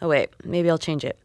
Oh, wait. Maybe I'll change it.